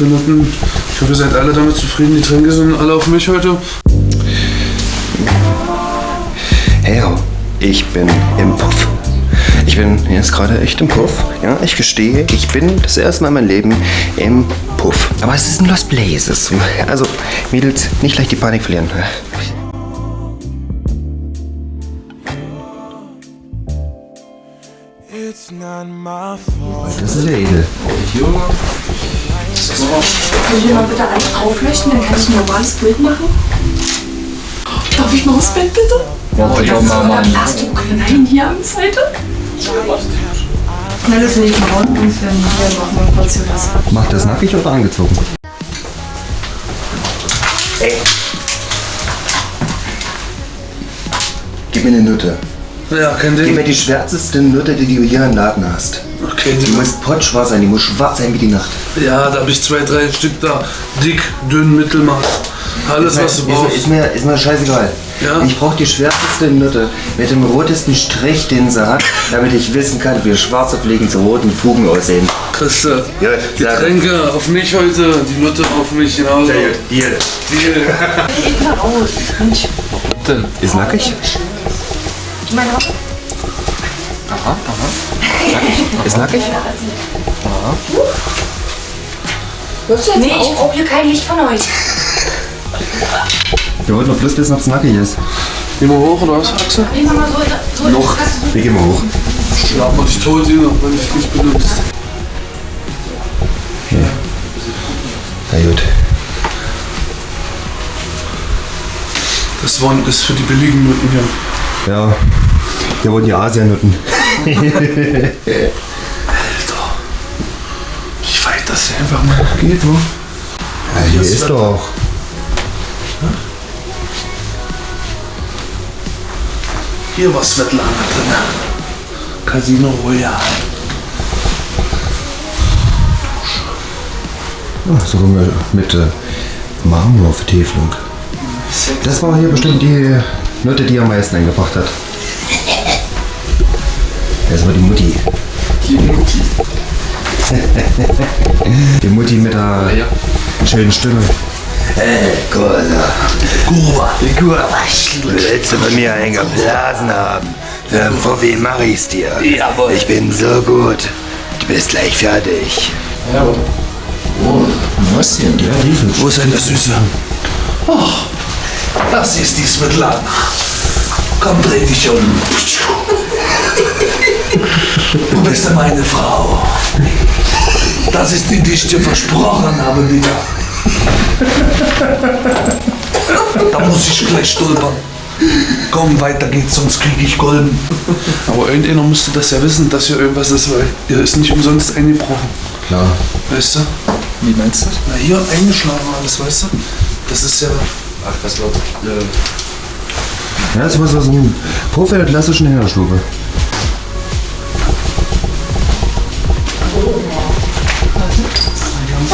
für Nutten. Ich hoffe, ihr seid alle damit zufrieden. Die Tränke sind alle auf mich heute. Hey, ho, ich bin im Puff. Ich bin jetzt gerade echt im Puff. Ja, ich gestehe, ich bin das erste Mal in meinem Leben im Puff. Aber es ist ein Lost Places. Also, Mädels, nicht leicht die Panik verlieren. Das ist ja edel. Können Sie mal bitte alles aufleuchten, dann kann ich ein normales Bild machen? Darf ich noch das Bild bitte? Ja, ja, Mama. Hast du klein hier an der Seite? Nein, das will ich mal rund und wir machen mal kurz hier was. Macht das nackig oder angezogen? Ey. Gib mir eine Nutte. Ja, kein Gib Ding. mir die schwärzeste Nutte, die du hier im Laden hast. Okay, Die muss potschwarz sein, die muss schwarz sein wie die Nacht. Ja, da habe ich zwei, drei Stück da. Dick, dünn, Mittelmaß. Alles, was du mir- brauchst. ist, mir, ist mir scheißegal. Ja. Ich brauche die schwärzeste Nutte mit dem rotesten Strich, den sie hat, damit ich wissen kann, wie schwarze Fliegen zu roten Fugen aussehen. Christa, Ja, Getränke auf mich heute, die Nutte auf mich genauso. Hier. Deal. Geht mal raus. Mensch, Ist nackig? meine Haut. Ist nackig? Nee, ich brauche hier kein Licht von euch. Wir wollten doch bloß wissen, ob es nackig ist. Gehen wir hoch oder was, Axel? Nee, mach mal so, so Noch. Wir gehen mal hoch. Schlaf mal dich tot hier noch, wenn ich dich benutzt. Na gut. Das waren ist für die billigen Nutten hier. Ja. Wir wollen die Asianutten. Alter. Wie weit das hier einfach mal geht, wo? Ja, hier ist doch. Hier war Svetlana drin. Casino Royale. Ja, sogar mit, mit äh, Marmorvertäfelung. Das war hier bestimmt die Nutte, die am meisten eingebracht hat. Das war die Mutti. Die Mutti. Die Mutti mit der schönen Stimme. Äh, Kurva. Kurva. Kurva. Willst du bei mir einen geblasen haben? Für Fuffi mach ich's dir. Jawohl. Ich bin so gut. Du bist gleich fertig. Was denn? Ja, Wo ist denn der Süße? Oh, das ist die Svetlana. Komm, dreh dich um. Du bist ja meine Frau. Das ist die, die ich dir versprochen habe, wieder. Da muss ich gleich stolpern. Komm, weiter geht's, sonst krieg ich Golden. Aber irgendeiner müsste das ja wissen, dass hier irgendwas ist, weil ihr ist nicht umsonst eingebrochen. Klar. Weißt du? Wie meinst du? Na, hier eingeschlagen alles, weißt du? Das ist ja. Ach, das wird. Ja, das war so ein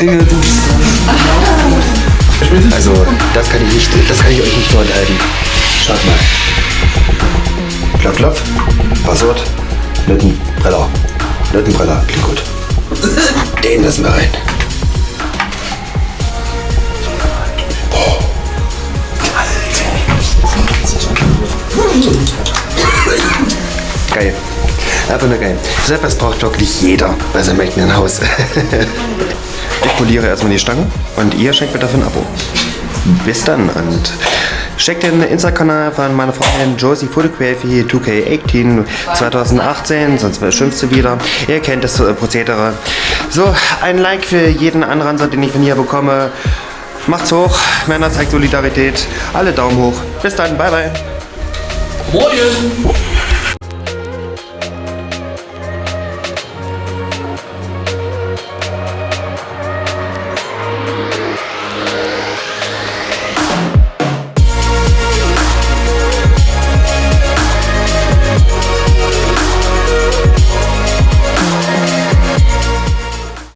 Inge, du bist Also, das kann ich nicht, das kann ich euch nicht vorenthalten. Schaut mal. Klopf, klopf. Passwort. Lüttenbreller. Lüttenbreller. Klingt gut. Den lassen wir rein. Geil. Einfach nur geil. So etwas braucht wirklich jeder bei seinem eigenen Haus. Ich poliere erstmal die Stangen und ihr schenkt mir dafür ein Abo. Bis dann und checkt den Insta-Kanal von meiner Freundin Josie Photography 2K18 2018, sonst schimpft sie wieder. Ihr kennt das äh, Prozedere. So, ein Like für jeden Anranser, den ich von hier bekomme. Macht's hoch, Männer zeigt Solidarität. Alle Daumen hoch. Bis dann, bye bye. Moin!